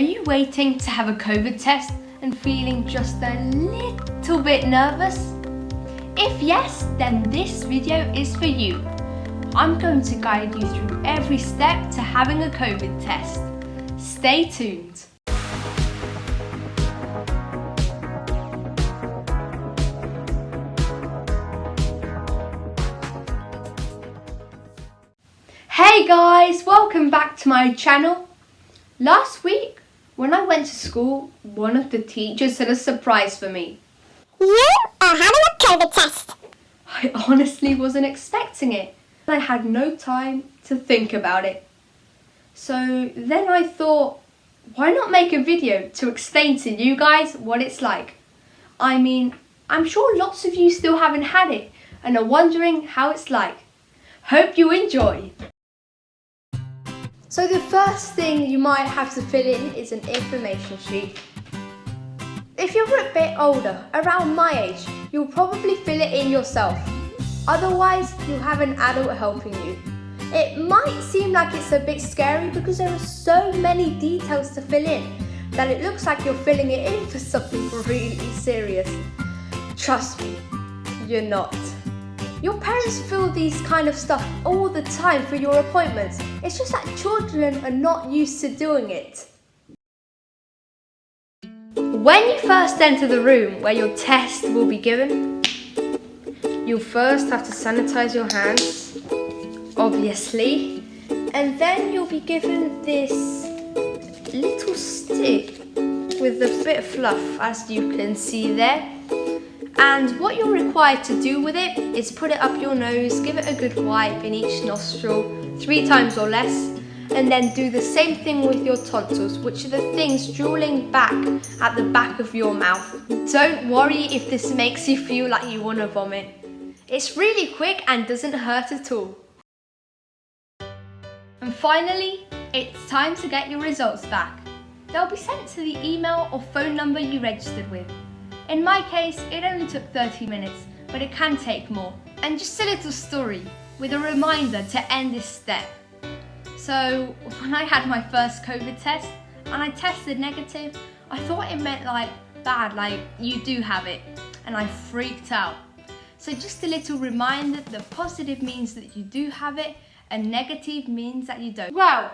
Are you waiting to have a COVID test and feeling just a little bit nervous? If yes, then this video is for you. I'm going to guide you through every step to having a COVID test. Stay tuned. Hey guys, welcome back to my channel. Last week, when I went to school, one of the teachers had a surprise for me. You are having a COVID test. I honestly wasn't expecting it. I had no time to think about it. So then I thought, why not make a video to explain to you guys what it's like? I mean, I'm sure lots of you still haven't had it and are wondering how it's like. Hope you enjoy. So the first thing you might have to fill in is an information sheet. If you're a bit older, around my age, you'll probably fill it in yourself. Otherwise, you'll have an adult helping you. It might seem like it's a bit scary because there are so many details to fill in that it looks like you're filling it in for something really serious. Trust me, you're not. Your parents fill these kind of stuff all the time for your appointments. It's just that children are not used to doing it. When you first enter the room where your test will be given, you'll first have to sanitize your hands, obviously, and then you'll be given this little stick with a bit of fluff as you can see there. And what you're required to do with it is put it up your nose, give it a good wipe in each nostril, three times or less, and then do the same thing with your tonsils, which are the things drooling back at the back of your mouth. Don't worry if this makes you feel like you want to vomit. It's really quick and doesn't hurt at all. And finally, it's time to get your results back. They'll be sent to the email or phone number you registered with. In my case, it only took 30 minutes, but it can take more. And just a little story with a reminder to end this step. So when I had my first COVID test and I tested negative, I thought it meant like bad, like you do have it. And I freaked out. So just a little reminder that positive means that you do have it and negative means that you don't. Well,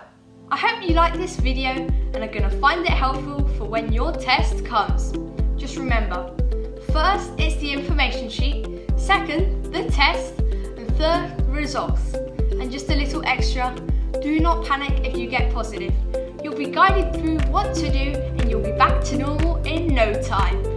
I hope you like this video and are gonna find it helpful for when your test comes. Remember, first it's the information sheet, second the test, and third results. And just a little extra, do not panic if you get positive. You'll be guided through what to do and you'll be back to normal in no time.